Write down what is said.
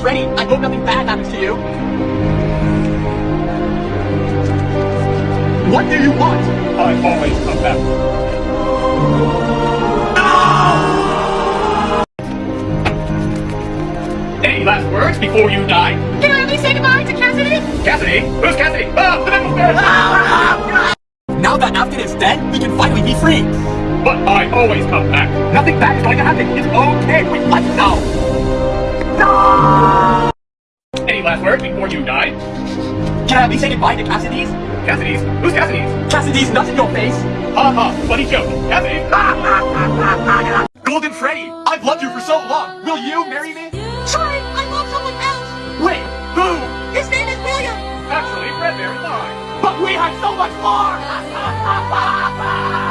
Freddy, I hope nothing bad happens to you. What do you want? I always come back. Any last words before you die? Can I at least say goodbye to Cassidy? Cassidy? Who's Cassidy? Ah, the devil's there! Now that Afton is dead, we can finally be free. But I always come back. Nothing bad is going to happen. It's okay. We let's go. Any last words before you die? Can I be saying goodbye to Cassidy's? Cassidy's? Who's Cassidy's? Cassidy's nuts in your face! Ha ha, funny joke. Cassidy! Golden Freddy, I've loved you for so long. Will you marry me? Sorry, I love someone else. Wait, who? His name is William. Actually, Fredbear is mine. But we had so much more!